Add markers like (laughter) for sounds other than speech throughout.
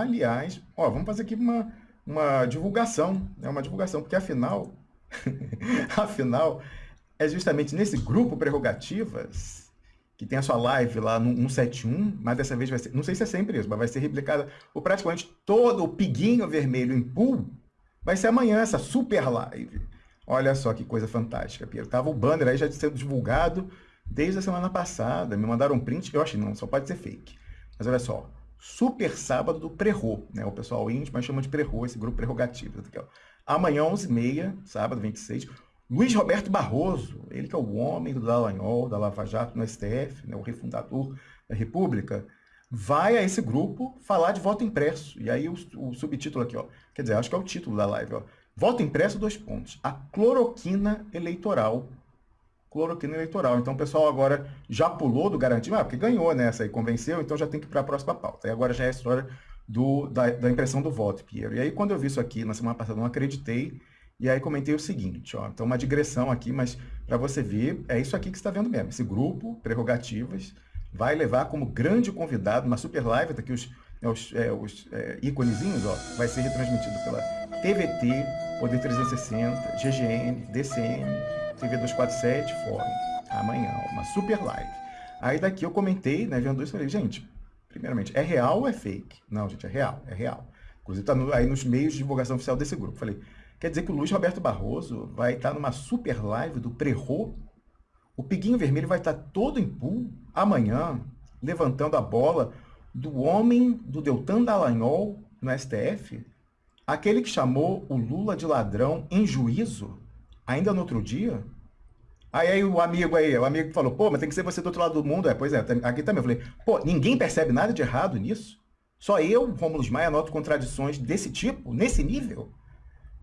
Aliás, ó, vamos fazer aqui uma, uma divulgação, né? uma divulgação, porque afinal, (laughs) afinal, é justamente nesse grupo Prerrogativas que tem a sua live lá no 171, mas dessa vez vai ser, não sei se é sempre isso, mas vai ser replicada o praticamente todo o piguinho vermelho em pool, vai ser amanhã essa super live. Olha só que coisa fantástica, Pedro. Tava o banner aí já sendo divulgado desde a semana passada. Me mandaram um print, eu achei, não, só pode ser fake. Mas olha só, super sábado do Prerro, né? O pessoal íntimo mas chama de Prerro, esse grupo prerrogativo. Ó. Amanhã, 11h30, sábado 26, Luiz Roberto Barroso, ele que é o homem do Dallagnol, da Lava Jato no STF, né, o refundador da República, vai a esse grupo falar de voto impresso. E aí o, o subtítulo aqui, ó, quer dizer, acho que é o título da live, ó. Voto impresso, dois pontos. A cloroquina eleitoral. Cloroquina eleitoral. Então o pessoal agora já pulou do garantido, ah, porque ganhou, né? Essa aí convenceu, então já tem que ir para a próxima pauta. E agora já é a história do, da, da impressão do voto, Piero. E aí quando eu vi isso aqui na semana passada, não acreditei. E aí comentei o seguinte, ó, então uma digressão aqui, mas para você ver, é isso aqui que está vendo mesmo. Esse grupo, prerrogativas, vai levar como grande convidado, uma super live, daqui os, é, os, é, os é, íconezinhos, ó, vai ser retransmitido pela TVT, Poder 360, GGN, DCM, TV 247, Fórum. Amanhã, uma super live. Aí daqui eu comentei, né, vendo isso, falei, gente, primeiramente, é real ou é fake? Não, gente, é real, é real. Inclusive está no, aí nos meios de divulgação oficial desse grupo. Falei, quer dizer que o Luiz Roberto Barroso vai estar numa super live do Prerro o Piguinho Vermelho vai estar todo em pool amanhã, levantando a bola do homem do Deltan Dallagnol no STF, aquele que chamou o Lula de ladrão em juízo, ainda no outro dia. Aí, aí o amigo aí, o amigo falou, pô, mas tem que ser você do outro lado do mundo. É, pois é, aqui também eu falei, pô, ninguém percebe nada de errado nisso? Só eu, Rômulo Maia, noto contradições desse tipo, nesse nível?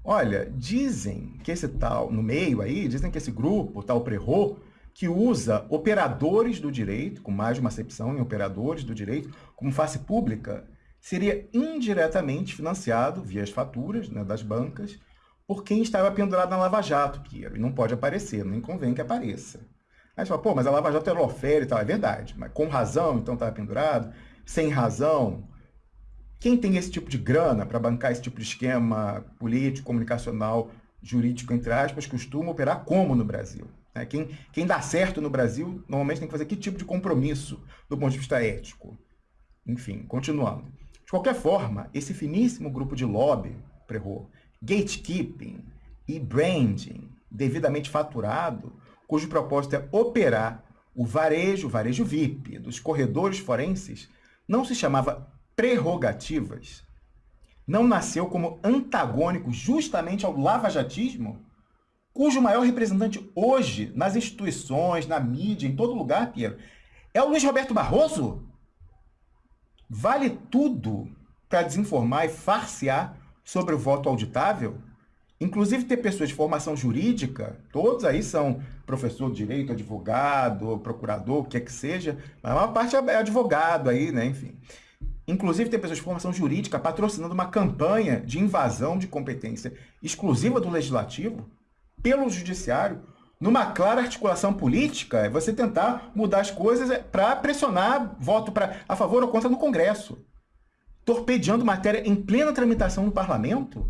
Olha, dizem que esse tal, no meio aí, dizem que esse grupo, tal Prerro, que usa operadores do direito, com mais de uma acepção em operadores do direito, como face pública, seria indiretamente financiado via as faturas né, das bancas por quem estava pendurado na Lava Jato, que não pode aparecer, nem convém que apareça. Aí você fala, pô, mas a Lava Jato era ofere e tal, é verdade, mas com razão, então estava pendurado, sem razão. Quem tem esse tipo de grana para bancar esse tipo de esquema político, comunicacional, jurídico, entre aspas, costuma operar como no Brasil? Né? Quem, quem dá certo no Brasil, normalmente tem que fazer que tipo de compromisso do ponto de vista ético? Enfim, continuando. De qualquer forma, esse finíssimo grupo de lobby, Prerro, gatekeeping e branding devidamente faturado, cujo propósito é operar o varejo, o varejo VIP dos corredores forenses, não se chamava prerrogativas, não nasceu como antagônico justamente ao lavajatismo, cujo maior representante hoje, nas instituições, na mídia, em todo lugar, Piero, é o Luiz Roberto Barroso? Vale tudo para desinformar e farsear sobre o voto auditável? Inclusive ter pessoas de formação jurídica, todos aí são professor de direito, advogado, procurador, o que é que seja, mas a maior parte é advogado aí, né, enfim. Inclusive ter pessoas de formação jurídica patrocinando uma campanha de invasão de competência exclusiva do legislativo, pelo judiciário, numa clara articulação política, é você tentar mudar as coisas é, para pressionar voto pra, a favor ou contra no Congresso. Torpedeando matéria em plena tramitação no parlamento.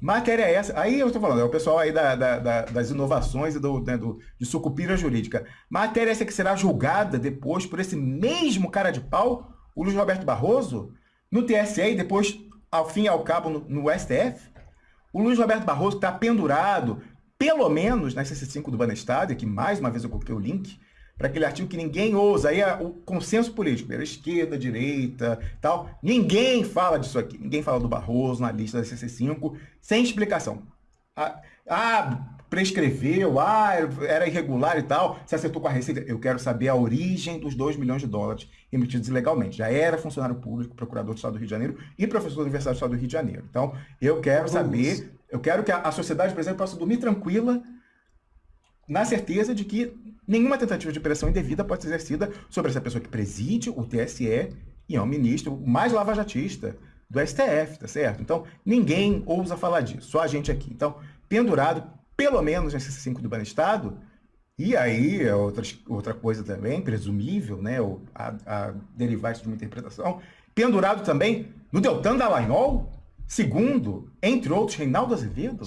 Matéria é essa. Aí eu estou falando, é o pessoal aí da, da, da, das inovações e do, né, do, de sucupira jurídica. Matéria essa que será julgada depois por esse mesmo cara de pau, o Luiz Roberto Barroso, no TSE e depois, ao fim e ao cabo, no, no STF. O Luiz Roberto Barroso está pendurado pelo menos na CC5 do Banestado, que mais uma vez eu coloquei o link, para aquele artigo que ninguém ousa, aí é o consenso político, pela esquerda, direita, tal, ninguém fala disso aqui, ninguém fala do Barroso na lista da CC5, sem explicação. Ah, ah, prescreveu, ah, era irregular e tal, se acertou com a Receita. Eu quero saber a origem dos 2 milhões de dólares emitidos ilegalmente. Já era funcionário público, procurador do Estado do Rio de Janeiro e professor da Universidade do Estado do Rio de Janeiro. Então, eu quero saber eu quero que a, sociedade brasileira possa dormir tranquila na certeza de que nenhuma tentativa de pressão indevida pode ser exercida sobre essa pessoa que preside o TSE e é um ministro mais lavajatista do STF, tá certo? Então, ninguém ousa falar disso, só a gente aqui. Então, pendurado, pelo menos nesse 5 do Banestado, e aí, outra, outra coisa também, presumível, né, a, a derivar de uma interpretação, pendurado também no Deltan Dallagnol, segundo, entre outros, Reinaldo Azevedo,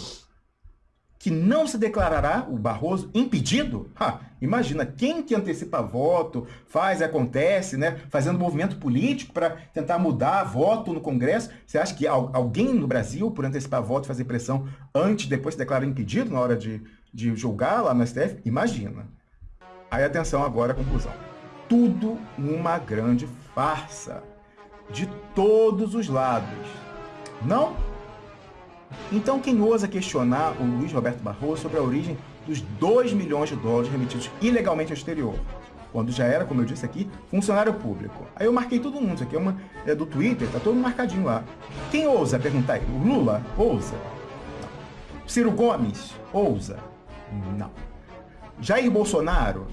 que não se declarará o Barroso impedido? Ha, imagina, quem que antecipa voto, faz, acontece, né, fazendo movimento político para tentar mudar voto no Congresso. Você acha que alguém no Brasil, por antecipar voto, fazer pressão antes, depois se declara impedido na hora de, de julgar lá no STF? Imagina. Aí atenção agora conclusão. Tudo uma grande farsa. De todos os lados. Não então, quem ousa questionar o Luiz Roberto Barroso sobre a origem dos 2 milhões de dólares remetidos ilegalmente ao exterior? Quando já era, como eu disse aqui, funcionário público. Aí eu marquei todo mundo, isso aqui é, uma, é do Twitter, tá todo marcadinho lá. Quem ousa perguntar aí? O Lula? Ousa? Não. Ciro Gomes? Ousa? Não. Jair Bolsonaro?